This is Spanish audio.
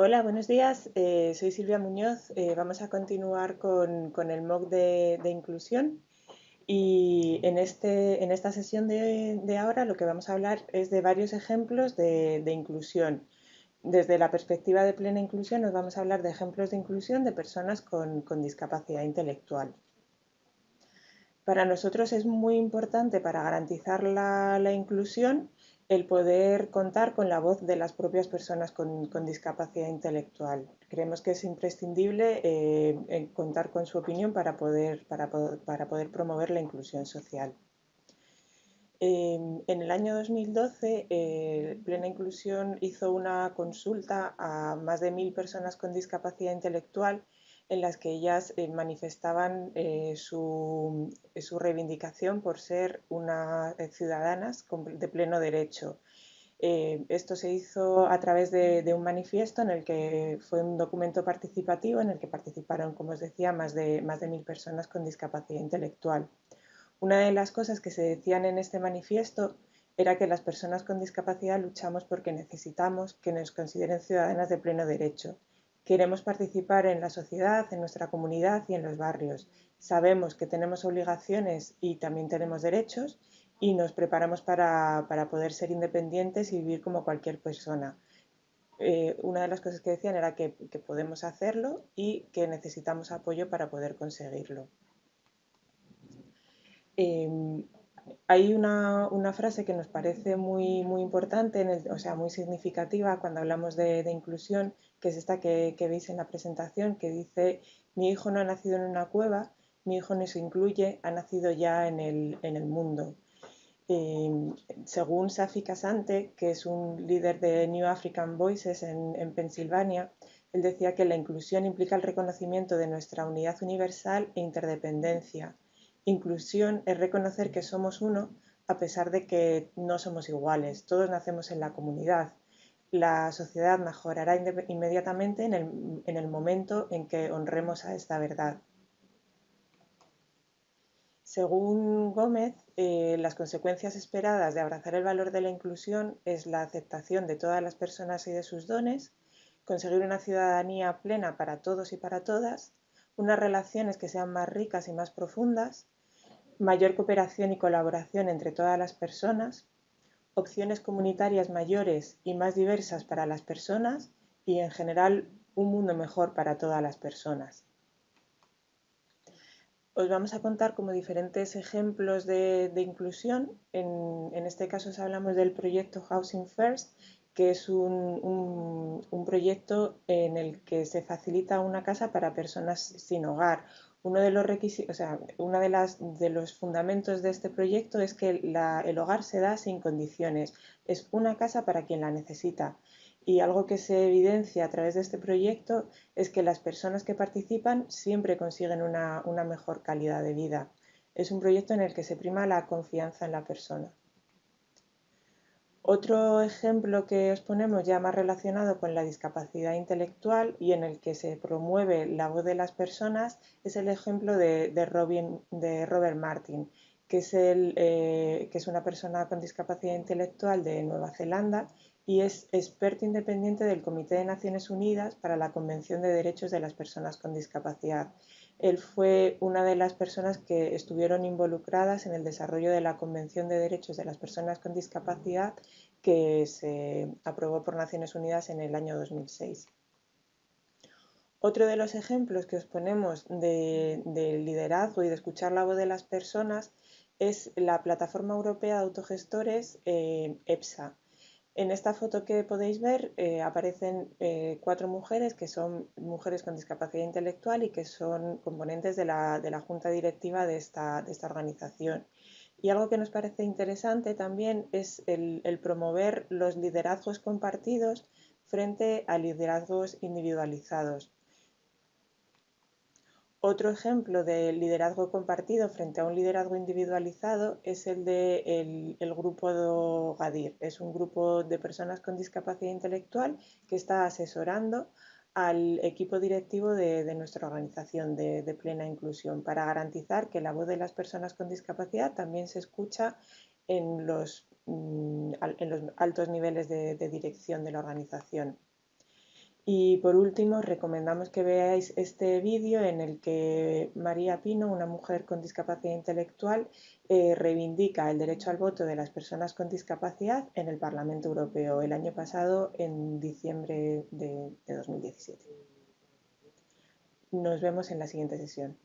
Hola, buenos días. Eh, soy Silvia Muñoz. Eh, vamos a continuar con, el MOOC de, inclusión. Y en, este, esta sesión de, ahora lo que vamos a hablar es de varios ejemplos de, inclusión. Desde la perspectiva de plena inclusión nos vamos a hablar de ejemplos de inclusión de personas con, discapacidad intelectual. Para nosotros es muy importante para garantizar la inclusión el poder contar con la voz de las propias personas con, discapacidad intelectual. Creemos que es imprescindible eh, contar con su opinión para poder, promover la inclusión social. en el año 2012, eh, Plena Inclusión hizo una consulta a más de mil personas con discapacidad intelectual en las que ellas eh, manifestaban eh, su, reivindicación por ser unas eh, ciudadanas de pleno derecho. esto se hizo a través de, un manifiesto en el que fue un documento participativo en el que participaron, como os decía, más de, más de mil personas con discapacidad intelectual. Una de las cosas que se decían en este manifiesto era que las personas con discapacidad luchamos porque necesitamos que nos consideren ciudadanas de pleno derecho Queremos participar en la sociedad, en nuestra comunidad y en los barrios. Sabemos que tenemos obligaciones y también tenemos derechos y nos preparamos para, poder ser independientes y vivir como cualquier persona. Eh, una de las cosas que decían era que, podemos hacerlo y que necesitamos apoyo para poder conseguirlo. Em, hay una, frase que nos parece muy, muy importante, o sea, muy significativa cuando hablamos de, inclusión, que es esta que, veis en la presentación, que dice, mi hijo no ha nacido en una cueva, mi hijo no se incluye, ha nacido ya en el, mundo. Según Safi Casante, que es un líder de New African Voices en Pensilvania, él decía que la inclusión implica el reconocimiento de nuestra unidad universal e interdependencia Inclusión es reconocer que somos uno a pesar de que no somos iguales. Todos nacemos en la comunidad. La sociedad mejorará inmediatamente en el, momento en que honremos a esta verdad. Según Gómez, eh, las consecuencias esperadas de abrazar el valor de la inclusión es la aceptación de todas las personas y de sus dones, conseguir una ciudadanía plena para todos y para todas, unas relaciones que sean más ricas y más profundas, mayor cooperación y colaboración entre todas las personas, opciones comunitarias mayores y más diversas para las personas y en general un mundo mejor para todas las personas. Os vamos a contar como diferentes ejemplos de, inclusión. En, este caso os hablamos del proyecto Housing First, que es un, proyecto en el que se facilita una casa para personas sin hogar uno de los requisitos, o sea, uno de, las, de los fundamentos de este proyecto es que el hogar se da sin condiciones. Es una casa para quien la necesita. Y algo que se evidencia a través de este proyecto es que las personas que participan siempre consiguen una mejor calidad de vida. Es un proyecto en el que se prima la confianza en la persona. Otro ejemplo que os ponemos ya más relacionado con la discapacidad intelectual y en el que se promueve la voz de las personas es el ejemplo de, Robert Martin, que es, eh, que es una persona con discapacidad intelectual de Nueva Zelanda y es experto independiente del Comité de Naciones Unidas para la Convención de Derechos de las Personas con Discapacidad. Él fue una de las personas que estuvieron involucradas en el desarrollo de la Convención de Derechos de las Personas con Discapacidad que se aprobó por Naciones Unidas en el año 2006. Otro de los ejemplos que os ponemos de, liderazgo y de escuchar la voz de las personas es la Plataforma Europea de Autogestores eh, EPSA. En esta foto que podéis ver eh, aparecen eh, cuatro mujeres que son mujeres con discapacidad intelectual y que son componentes de la, junta directiva de esta, organización. Y algo que nos parece interesante también es el promover los liderazgos compartidos frente a liderazgos individualizados. Otro ejemplo de liderazgo compartido frente a un liderazgo individualizado es el de el, grupo GADIR. Es un grupo de personas con discapacidad intelectual que está asesorando al equipo directivo de, nuestra organización de, plena inclusión para garantizar que la voz de las personas con discapacidad también se escucha en los, mm, altos niveles de dirección de la organización. Y por último, recomendamos que veáis este vídeo en el que María Pino, una mujer con discapacidad intelectual, eh, reivindica el derecho al voto de las personas con discapacidad en el Parlamento Europeo el año pasado, en diciembre de 2017. Nos vemos en la siguiente sesión.